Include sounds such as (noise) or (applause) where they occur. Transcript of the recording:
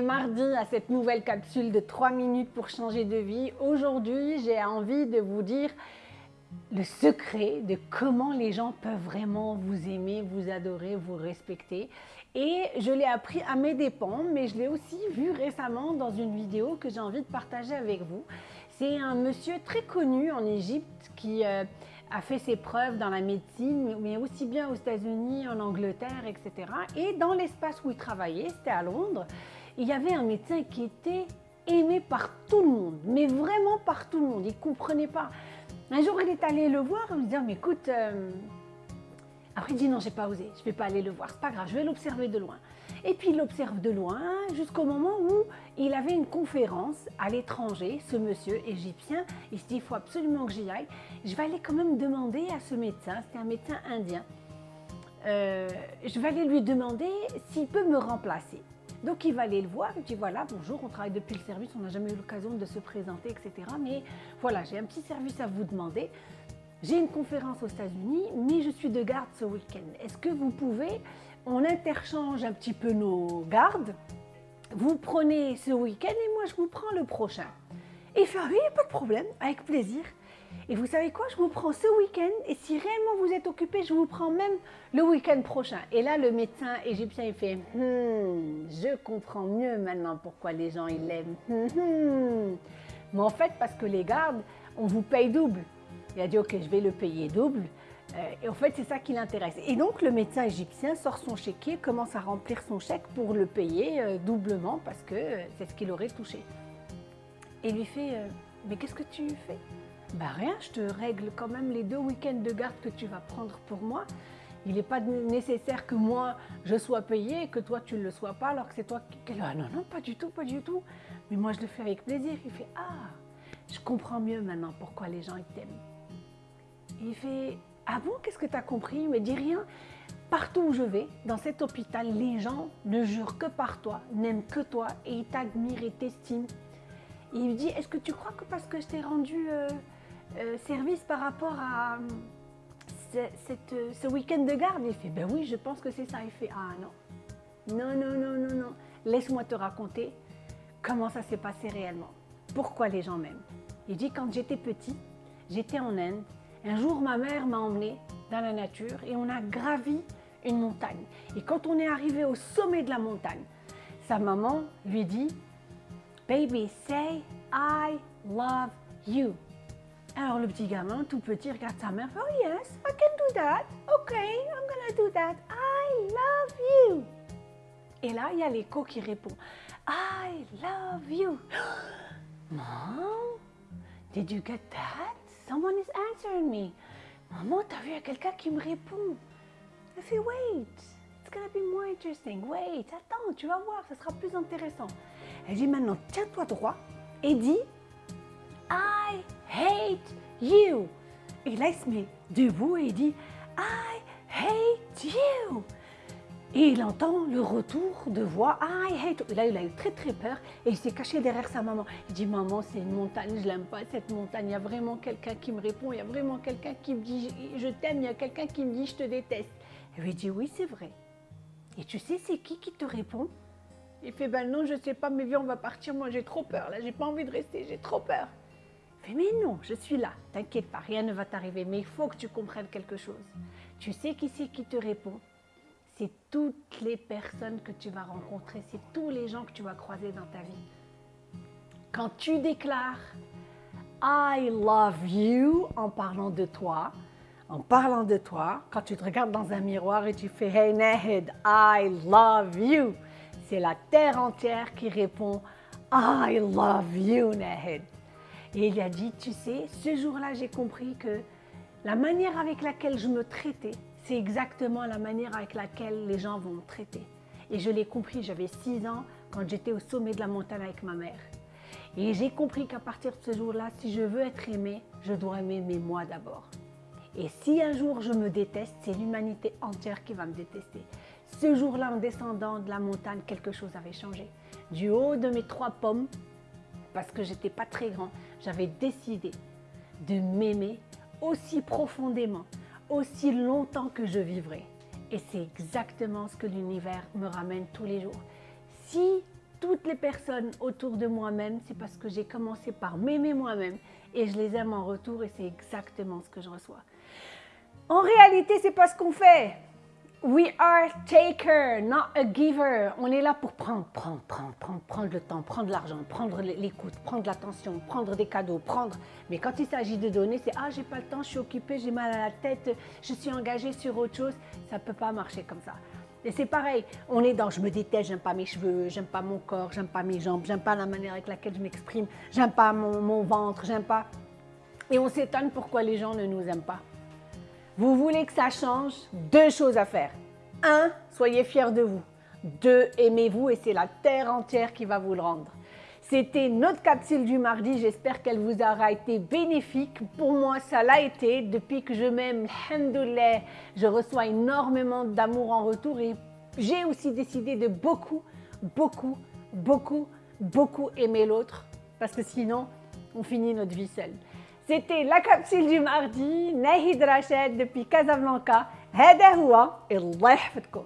mardi à cette nouvelle capsule de 3 minutes pour changer de vie. Aujourd'hui, j'ai envie de vous dire le secret de comment les gens peuvent vraiment vous aimer, vous adorer, vous respecter. Et je l'ai appris à mes dépens, mais je l'ai aussi vu récemment dans une vidéo que j'ai envie de partager avec vous. C'est un monsieur très connu en Égypte qui euh, a fait ses preuves dans la médecine, mais aussi bien aux États-Unis, en Angleterre, etc. Et dans l'espace où il travaillait, c'était à Londres, il y avait un médecin qui était aimé par tout le monde, mais vraiment par tout le monde. Il ne comprenait pas. Un jour, il est allé le voir, il me dit, mais écoute, euh, après il dit, non, j'ai pas osé, je ne vais pas aller le voir, c'est pas grave, je vais l'observer de loin. Et puis il l'observe de loin jusqu'au moment où il avait une conférence à l'étranger, ce monsieur égyptien. Il se dit, il faut absolument que j'y aille. Je vais aller quand même demander à ce médecin, c'était un médecin indien, euh, je vais aller lui demander s'il peut me remplacer. Donc il va aller le voir, il dit voilà, bonjour, on travaille depuis le service, on n'a jamais eu l'occasion de se présenter, etc. Mais voilà, j'ai un petit service à vous demander. J'ai une conférence aux États-Unis, mais je suis de garde ce week-end. Est-ce que vous pouvez, on interchange un petit peu nos gardes, vous prenez ce week-end et moi je vous prends le prochain. Et il fait, oui, pas de problème, avec plaisir. Et vous savez quoi, je vous prends ce week-end et si réellement vous êtes occupé, je vous prends même le week-end prochain. Et là, le médecin égyptien, il fait hmm, je comprends mieux maintenant pourquoi les gens ils l'aiment. Hmm. Mais en fait, parce que les gardes, on vous paye double. Il a dit ok, je vais le payer double. Euh, et en fait, c'est ça qui l'intéresse. Et donc, le médecin égyptien sort son chéquier, commence à remplir son chèque pour le payer euh, doublement parce que euh, c'est ce qu'il aurait touché. Et lui fait mais qu'est-ce que tu fais? Bah rien, je te règle quand même les deux week-ends de garde que tu vas prendre pour moi. Il n'est pas nécessaire que moi je sois payée et que toi tu ne le sois pas alors que c'est toi qui... Ah non, non, pas du tout, pas du tout. Mais moi je le fais avec plaisir. Il fait Ah, je comprends mieux maintenant pourquoi les gens ils t'aiment. Il fait Ah bon, qu'est-ce que tu as compris? Il me dit rien. Partout où je vais, dans cet hôpital, les gens ne jurent que par toi, n'aiment que toi et ils t'admirent et t'estiment. Il me dit Est-ce que tu crois que parce que je t'ai rendu. Euh, service par rapport à euh, ce, week-end de garde Il fait, ben oui, je pense que c'est ça. Il fait, ah non, non, non, non, non, non. Laisse-moi te raconter comment ça s'est passé réellement. Pourquoi les gens m'aiment. Il dit, quand j'étais petit, j'étais en Inde. Un jour, ma mère m'a emmené dans la nature et on a gravi une montagne. Et quand on est arrivé au sommet de la montagne, sa maman lui dit, Baby, say I love you. Alors le petit gamin, tout petit, regarde sa mère, oh yes, I can do that. Ok, I'm gonna do that. I love you. Et là, il y a l'écho qui répond, I love you. (gasps) Mom, did you get that? Someone is answering me. Maman, t'as vu, il y a quelqu'un qui me répond. Elle fait, wait, it's gonna be more interesting. Wait, attends, tu vas voir, ça sera plus intéressant. Elle dit maintenant, tiens-toi droit et dis, hate you. Et là, il se met debout et il dit I hate you. Et il entend le retour de voix I hate you. Et là, il a eu très très peur et il s'est caché derrière sa maman. Il dit Maman, c'est une montagne, je l'aime pas cette montagne. Il y a vraiment quelqu'un qui me répond, il y a vraiment quelqu'un qui me dit Je t'aime, il y a quelqu'un qui me dit Je te déteste. Elle lui dit Oui, c'est vrai. Et tu sais, c'est qui qui te répond? Il fait Ben non, je sais pas, mais viens, on va partir. Moi, j'ai trop peur. Là, j'ai pas envie de rester, j'ai trop peur mais non, je suis là, t'inquiète pas, rien ne va t'arriver, mais il faut que tu comprennes quelque chose. Tu sais qui c'est qui te répond? C'est toutes les personnes que tu vas rencontrer, c'est tous les gens que tu vas croiser dans ta vie. Quand tu déclares I love you en parlant de toi, en parlant de toi, quand tu te regardes dans un miroir et tu fais Hey Nahid, I love you, c'est la terre entière qui répond I love you Nahid. Et il a dit, tu sais, ce jour-là, j'ai compris que la manière avec laquelle je me traitais, c'est exactement la manière avec laquelle les gens vont me traiter. Et je l'ai compris, j'avais 6 ans quand j'étais au sommet de la montagne avec ma mère. Et j'ai compris qu'à partir de ce jour-là, si je veux être aimé, je dois m'aimer moi d'abord. Et si un jour je me déteste, c'est l'humanité entière qui va me détester. Ce jour-là, en descendant de la montagne, quelque chose avait changé. Du haut de mes trois pommes, parce que j'étais pas très grand, j'avais décidé de m'aimer aussi profondément, aussi longtemps que je vivrai. Et c'est exactement ce que l'univers me ramène tous les jours. Si toutes les personnes autour de moi-même, c'est parce que j'ai commencé par m'aimer moi-même et je les aime en retour et c'est exactement ce que je reçois. En réalité, c'est pas ce qu'on fait. We are taker, not a giver. On est là pour prendre, prendre, prendre, prendre, prendre le temps, prendre l'argent, prendre l'écoute, prendre l'attention, prendre des cadeaux, prendre. Mais quand il s'agit de donner, c'est ah j'ai pas le temps, je suis occupée, j'ai mal à la tête, je suis engagée sur autre chose. Ça peut pas marcher comme ça. Et c'est pareil, on est dans je me déteste, j'aime pas mes cheveux, j'aime pas mon corps, j'aime pas mes jambes, j'aime pas la manière avec laquelle je m'exprime, j'aime pas mon, mon ventre, j'aime pas. Et on s'étonne pourquoi les gens ne nous aiment pas. Vous voulez que ça change? Deux choses à faire. Un, soyez fiers de vous. Deux, aimez-vous et c'est la terre entière qui va vous le rendre. C'était notre capsule du mardi, j'espère qu'elle vous aura été bénéfique. Pour moi, ça l'a été. Depuis que je m'aime, alhamdoulilah, je reçois énormément d'amour en retour et j'ai aussi décidé de beaucoup, beaucoup, beaucoup, beaucoup aimer l'autre parce que sinon, on finit notre vie seule. C'était la capsule du mardi, Nahid Rachid depuis Casablanca. هذا هو الله يحفظكم